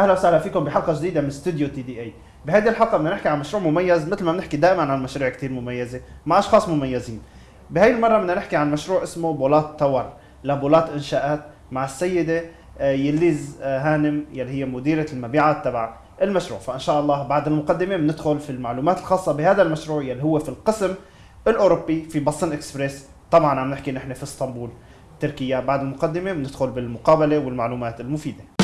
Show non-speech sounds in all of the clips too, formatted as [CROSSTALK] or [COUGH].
أهلا وسهلا فيكم بحلقة جديدة من استوديو تي دي اي بهذه الحلقة بدنا نحكي عن مشروع مميز مثل ما بنحكي دائما عن مشاريع كثير مميزة مع أشخاص مميزين. بهي المرة بدنا نحكي عن مشروع اسمه بولات تاور لبولات إنشاءات مع السيدة آه، يليز آه، هانم يلي هي مديرة المبيعات تبع المشروع. فإن شاء الله بعد المقدمة بندخل في المعلومات الخاصة بهذا المشروع يلي هو في القسم الأوروبي في بصن إكسبريس. طبعا عم نحكي نحن في إسطنبول تركيا. بعد المقدمة بندخل بالمقابلة والمعلومات المفيدة.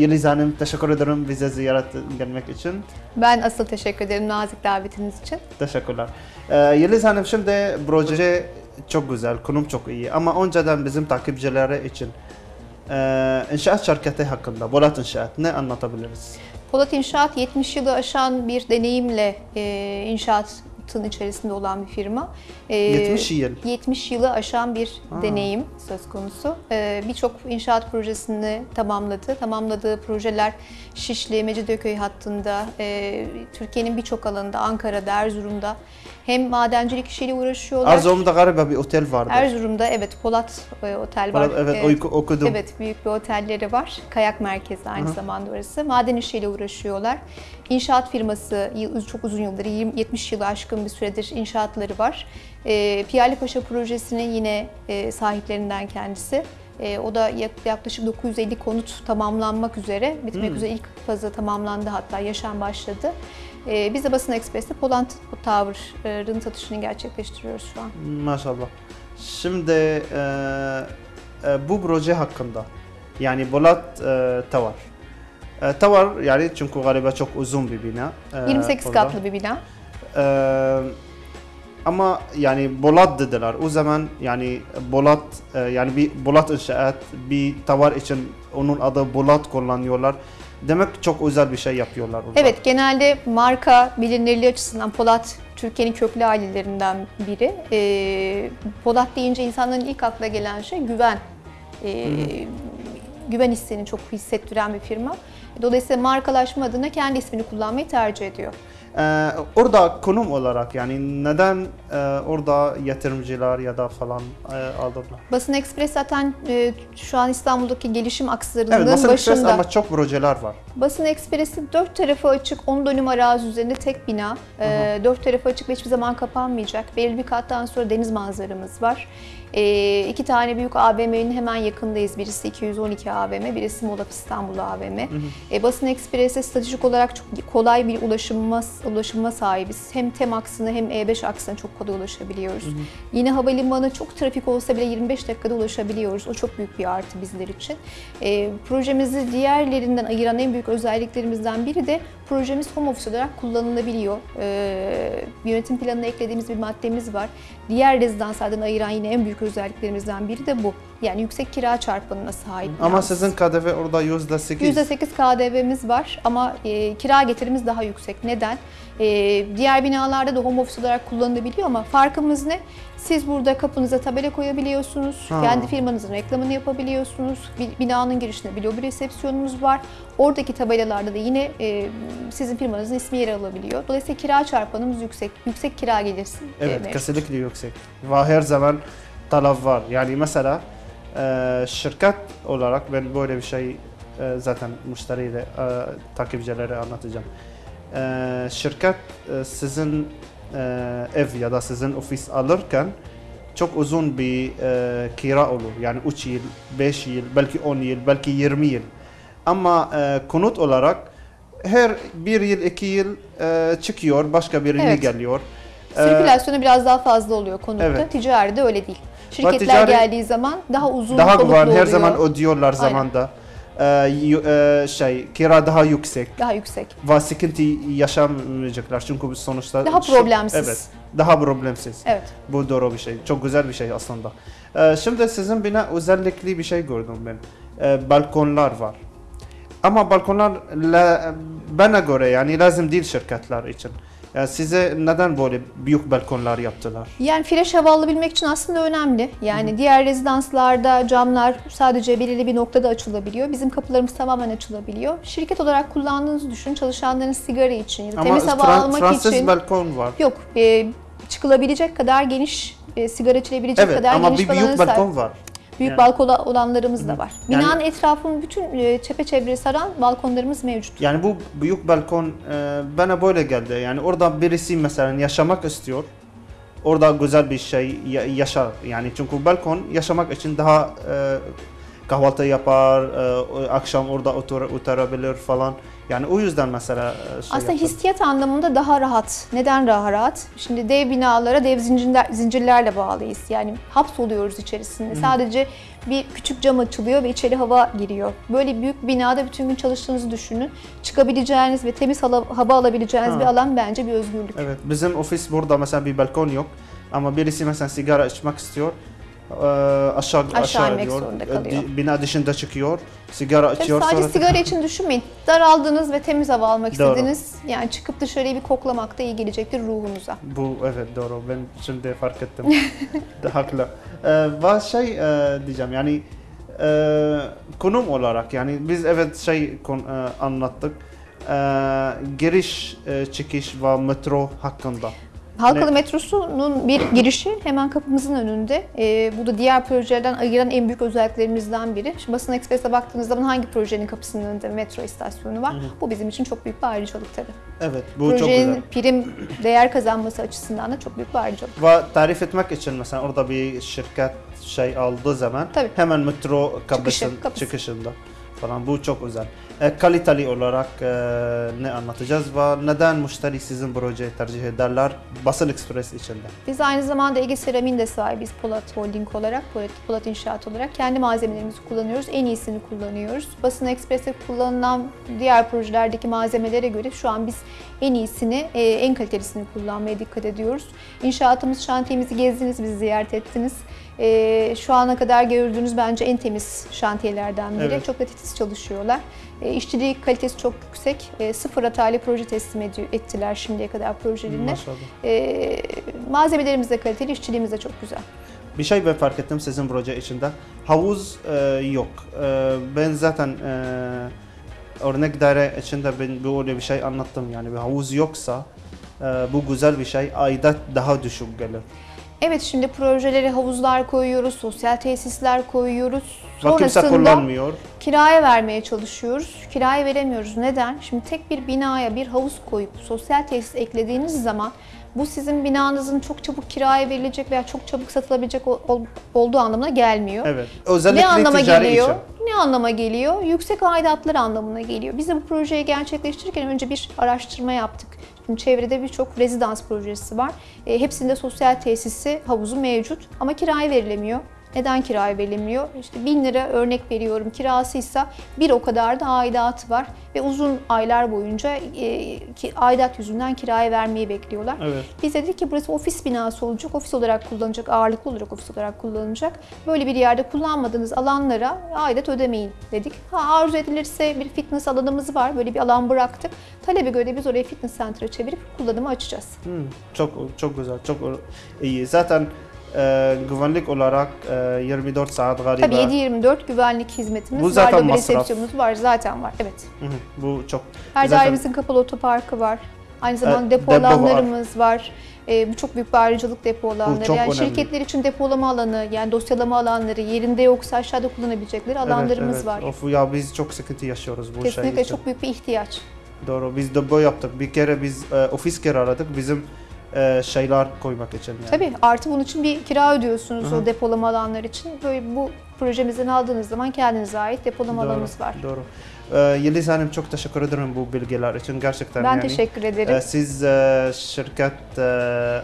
Yeliz Hanım teşekkür ederim bize ziyaret gelmek için. Ben asıl teşekkür ederim nazik davetiniz için. Teşekkürler. Ee, Yeliz Hanım şimdi proje çok güzel, konum çok iyi ama önceden bizim takipçilere için e, inşaat şirketi hakkında, Bolat İnşaat ne anlatabiliriz? Polat İnşaat 70 yılı aşan bir deneyimle e, inşaatın içerisinde olan bir firma. E, 70 yıl. 70 yılı aşan bir Ha. deneyim söz konusu. E, Birçok inşaat projesini tamamladı. Tamamladığı projeler Şişli, Mecidiyeköy hattında, e, Türkiye'nin birçok alanında, Ankara'da, Erzurum'da hem madencilik işiyle uğraşıyorlar. Erzurum'da galiba bir otel vardı. Erzurum'da evet Polat e, Otel var. Evet, E, oku- okudum. Evet, büyük bir otelleri var. Kayak merkezi aynı Hı. zamanda orası. Maden işiyle uğraşıyorlar. İnşaat firması çok uzun yıldır, 20 70 yılı aşkın bir süredir inşaatları var. E, Piyali Paşa projesinin yine e, sahiplerinden kendisi. E, o da yak- yaklaşık 950 konut tamamlanmak üzere, bitmek Hmm. üzere ilk fazı tamamlandı hatta yaşam başladı. E, biz de Basın Ekspres'te Poland Tower'ın satışını gerçekleştiriyoruz şu an. Maşallah. Şimdi e, e, bu proje hakkında yani Bolat e, Tower. E, Tower yani çünkü galiba çok uzun bir bina. E, 28 orada. katlı bir bina. Ee, ama yani Bolat dediler. O zaman yani Bolat e, yani bir Bolat inşaat bir tavar için onun adı Bolat kullanıyorlar. Demek çok özel bir şey yapıyorlar orada. Evet, genelde marka bilinirliği açısından Polat Türkiye'nin köklü ailelerinden biri. Ee, Polat deyince insanların ilk aklına gelen şey güven. Ee, güven hissini çok hissettiren bir firma. Dolayısıyla markalaşma adına kendi ismini kullanmayı tercih ediyor. Ee, orada konum olarak yani neden e, orada yatırımcılar ya da falan e, aldılar? Basın Ekspres zaten e, şu an İstanbul'daki gelişim akslarının Evet, Basın Ekspres başında. ama çok projeler var. Basın Ekspresi dört tarafı açık, 10 dönüm arazi üzerinde tek bina. Ee, dört tarafı açık ve hiçbir zaman kapanmayacak. Belirli bir kattan sonra deniz manzaramız var. Ee, iki tane büyük AVM'nin hemen yakındayız. Birisi 212 AVM, birisi Molaf İstanbul AVM. Ee, Basın Ekspresi stratejik olarak çok kolay bir ulaşıma, ulaşıma sahibiz. Hem TEM aksına hem E5 aksına çok kolay ulaşabiliyoruz. Yine havalimanı çok trafik olsa bile 25 dakikada ulaşabiliyoruz. O çok büyük bir artı bizler için. Ee, projemizi diğerlerinden ayıran en büyük özelliklerimizden biri de projemiz home office olarak kullanılabiliyor. Ee, yönetim planına eklediğimiz bir maddemiz var. Diğer rezidanslardan ayıran yine en büyük özelliklerimizden biri de bu. Yani yüksek kira çarpanına sahip. Ama binamız. sizin KDV orada yüzde sekiz. %8 KDV'miz var ama e, kira getirimiz daha yüksek. Neden? E, diğer binalarda da home office olarak kullanılabiliyor ama farkımız ne? Siz burada kapınıza tabela koyabiliyorsunuz, Ha. kendi firmanızın reklamını yapabiliyorsunuz. Bi- Binanın girişinde bir lobi resepsiyonumuz var. Oradaki tabelalarda da yine e, sizin firmanızın ismi yer alabiliyor. Dolayısıyla kira çarpanımız yüksek. Yüksek kira gelirsin. e, Evet, kesinlikle yüksek. Ve her zaman talep var. Yani mesela e, şirket olarak ben böyle bir şey e, zaten müşteriyle, e, takipçilere anlatacağım. E, şirket e, sizin e, ev ya da sizin ofis alırken çok uzun bir e, kira olur. Yani 3 yıl, 5 yıl, belki 10 yıl, belki 20 yıl. Ama e, konut olarak her bir yıl, iki yıl e, çıkıyor, başka birini Evet. geliyor. E, Sirkülasyonu biraz daha fazla oluyor konutta. Evet. Ticaride öyle değil. Şirketler ticari- geldiği zaman daha uzun daha güven her oluyor. zaman ödüyorlar zamanda. Ee, e, şey kira daha yüksek Daha yüksek. ve sıkıntı yaşamayacaklar çünkü biz sonuçta Daha problemsiz. evet daha problemsiz. Evet. Bu doğru bir şey. Çok güzel bir şey aslında. Ee, şimdi sizin bina özellikli bir şey gördüm ben. Ee, balkonlar var. Ama balkonlar la, bana göre yani lazım değil şirketler için. Yani size neden böyle büyük balkonlar yaptılar? Yani fresh hava alabilmek için aslında önemli. Yani diğer rezidanslarda camlar sadece belirli bir noktada açılabiliyor. Bizim kapılarımız tamamen açılabiliyor. Şirket olarak kullandığınızı düşün. Çalışanların sigara için ya da Ama temiz hava Fran- almak Fransız için. balkon var. Yok, e, çıkılabilecek kadar geniş, e, sigara içilebilecek Evet kadar ama geniş bir bir büyük balkon var. Büyük Yani- balkon olanlarımız da var. Yani- Binanın etrafını bütün e, çepeçevre saran balkonlarımız mevcut. Yani bu büyük balkon e, bana böyle geldi. Yani orada birisi mesela yaşamak istiyor. Orada güzel bir şey ya- yaşar. Yani çünkü balkon yaşamak için daha e, kahvaltı yapar, e, akşam orada otur, oturabilir falan. Yani o yüzden mesela e, şey Aslında yaptım. hissiyat anlamında daha rahat. Neden daha rahat? Şimdi dev binalara dev zincirler, zincirlerle bağlıyız. Yani hapsoluyoruz içerisinde. Sadece bir küçük cam açılıyor ve içeri hava giriyor. Böyle büyük binada bütün gün çalıştığınızı düşünün. Çıkabileceğiniz ve temiz hala- hava alabileceğiniz Ha. bir alan bence bir özgürlük. Evet, bizim ofis burada mesela bir balkon yok. Ama birisi mesela sigara içmek istiyor. E, aşağı aşağı, inmek iniyor. zorunda E, kalıyor. di- Bina dışında çıkıyor. Sigara Tabii içiyor sadece sonra sigara için düşünmeyin. Daraldınız ve temiz hava almak Doğru. istediniz. Yani çıkıp dışarıyı bir koklamak da iyi gelecektir ruhunuza. Bu evet doğru. Ben şimdi fark ettim. [LAUGHS] Haklı. Ee, şey e, diyeceğim yani e, konum olarak yani biz evet şey kon, e, anlattık. E, giriş, e, çıkış ve metro hakkında. Halkalı Ne? metrosunun bir girişi hemen kapımızın önünde. Ee, bu da diğer projelerden ayıran en büyük özelliklerimizden biri. Şimdi Basın Ekspres'e baktığınız zaman hangi projenin kapısının önünde metro istasyonu var? Bu bizim için çok büyük bir ayrıcalık tabii. Evet bu çok güzel. Projenin prim değer kazanması açısından da çok büyük bir ayrıcalık. Ve tarif etmek için mesela orada bir şirket şey aldığı zaman Tabii. hemen metro kapısın, kapısı. çıkışında falan bu çok özel. E, kaliteli olarak e, ne anlatacağız ve neden müşteri sizin projeyi tercih ederler Basın Express içinde? Biz aynı zamanda Ege Seramik'in de sahibiz Polat Holding olarak, Polat, Polat İnşaat olarak. Kendi malzemelerimizi kullanıyoruz, en iyisini kullanıyoruz. Basın Ekspres'te kullanılan diğer projelerdeki malzemelere göre şu an biz en iyisini, e, en kalitelisini kullanmaya dikkat ediyoruz. İnşaatımız, şantiyemizi gezdiniz, bizi ziyaret ettiniz. Şu ana kadar gördüğünüz bence en temiz şantiyelerden biri. Evet. Çok da titiz çalışıyorlar. E, işçilik kalitesi çok yüksek. E, sıfır hataylı proje teslim ettiler şimdiye kadar projelerine. E, malzemelerimiz de kaliteli, işçiliğimiz de çok güzel. Bir şey ben fark ettim sizin proje içinde. Havuz e, yok. E, ben zaten e, örnek daire içinde ben böyle bir şey anlattım. Yani bir havuz yoksa e, bu güzel bir şey. Aidat daha düşük gelir. Evet şimdi projelere havuzlar koyuyoruz, sosyal tesisler koyuyoruz. Sonrasında kullanmıyor. kiraya vermeye çalışıyoruz. Kiraya veremiyoruz. Neden? Şimdi tek bir binaya bir havuz koyup sosyal tesis eklediğiniz zaman bu sizin binanızın çok çabuk kiraya verilecek veya çok çabuk satılabilecek ol- ol- olduğu anlamına gelmiyor. Evet. Özellikle ne anlama geliyor? için. Ne anlama geliyor? Yüksek aidatlar anlamına geliyor. Biz de bu projeyi gerçekleştirirken önce bir araştırma yaptık. Şimdi çevrede birçok rezidans projesi var. E, hepsinde sosyal tesisi, havuzu mevcut ama kiraya verilemiyor. Neden kiraya verilemiyor? İşte 1000 lira örnek veriyorum kirasıysa bir o kadar da aidatı var ve uzun aylar boyunca e, ki, aidat yüzünden kiraya vermeyi bekliyorlar. Evet. Biz dedik ki burası ofis binası olacak, ofis olarak kullanılacak, ağırlıklı olarak ofis olarak kullanılacak. Böyle bir yerde kullanmadığınız alanlara aidat ödemeyin dedik. Ha arzu edilirse bir fitness alanımız var, böyle bir alan bıraktık. Talebe göre biz orayı fitness center'a çevirip kullanımı açacağız. Hmm, çok çok güzel, çok iyi. Zaten e, güvenlik olarak e, 24 saat galiba. Tabii 7-24 güvenlik hizmetimiz Bu var, zaten lobi masraf. resepsiyonumuz var, zaten var. Evet. Hı hı, bu çok. Her Zaten- dairemizin kapalı otoparkı var. Aynı zamanda Evet, depo depo var. alanlarımız var. Ee, bu çok büyük bir ayrıcalık depo alanları. yani önemli. şirketler için depolama alanı, yani dosyalama alanları, yerinde yoksa aşağıda kullanabilecekleri alanlarımız evet, var. evet. Of ya biz çok sıkıntı yaşıyoruz bu şey Kesinlikle için. çok büyük bir ihtiyaç. Doğru. Biz de bu yaptık. Bir kere biz e, ofis kiraladık. Bizim e, şeyler koymak için yani. Tabii artı bunun için bir kira ödüyorsunuz Hı hı. o depolama alanları için. Böyle bu projemizden aldığınız zaman kendinize ait depolama Doğru, alanımız var. Doğru. E, Yeliz Hanım çok teşekkür ederim bu bilgiler için gerçekten Ben yani. teşekkür ederim. E, siz e, şirket e,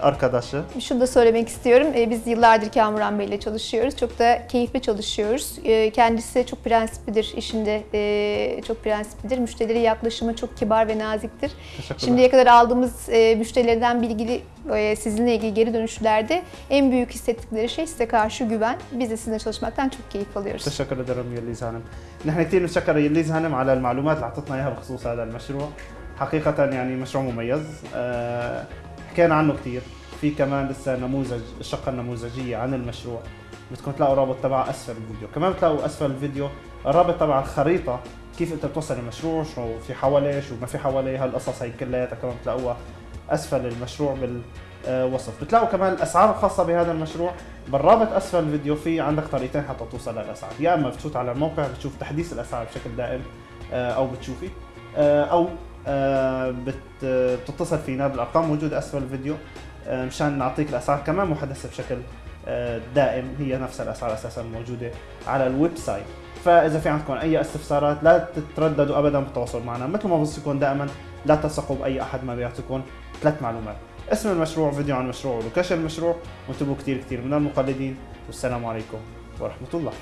arkadaşı. Şunu da söylemek istiyorum. Ee, Biz yıllardır Kamuran Bey ile çalışıyoruz. Çok da keyifli çalışıyoruz. Ee, Kendisi çok prensiplidir işinde. ee, Çok prensiplidir. Müşterilere yaklaşımı çok kibar ve naziktir. Şimdiye kadar aldığımız müşterilerden bilgi, Ve sizinle ilgili geri dönüşlerde en büyük hissettikleri şey size karşı güven. Biz de sizinle çalışmaktan çok keyif alıyoruz. تشكر درم يليز هانم نحن كثير نتشكر يليز هانم على المعلومات اللي اعطتنا اياها بخصوص هذا المشروع حقيقة يعني مشروع مميز حكينا عنه كثير في كمان لسه نموذج الشقة النموذجية عن المشروع بدكم تلاقوا رابط تبع اسفل الفيديو كمان بتلاقوا اسفل الفيديو الرابط تبع الخريطة كيف انت بتوصل المشروع شو في حواليه شو ما في حواليه هالقصص هي كلياتها كمان بتلاقوها أسفل المشروع بالوصف بتلاقوا كمان الأسعار الخاصة بهذا المشروع. بالرابط أسفل الفيديو في عندك طريقتين حتى توصل للأسعار. يا إما بتفوت على الموقع بتشوف تحديث الأسعار بشكل دائم آه، أو بتشوفي آه، أو آه، بت- بتتصل فينا بالأرقام. موجوده أسفل الفيديو مشان نعطيك الأسعار كمان محدثة بشكل دائم. هي نفس الأسعار أساسا موجودة على الويب سايت. فإذا في عندكم أي استفسارات لا تترددوا ابدا بالتواصل معنا. مثل ما بوصيكم دائما لا تثقوا بأي أحد ما بيعطيكم ثلاث معلومات. اسم المشروع فيديو عن المشروع ولوكيشن المشروع وانتبهوا كثير كثير من المقلدين والسلام عليكم ورحمة الله.